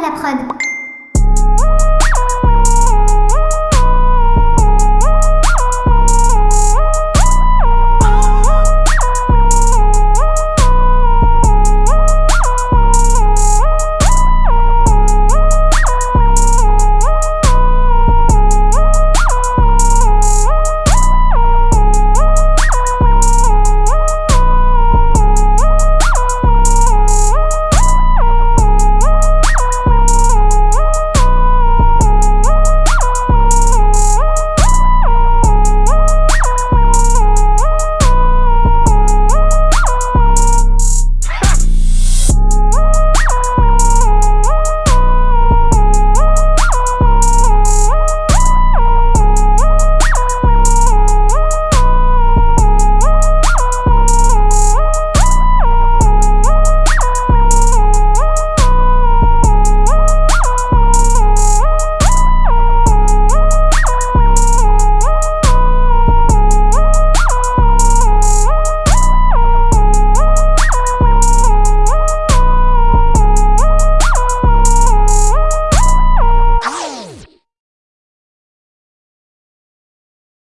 la prod.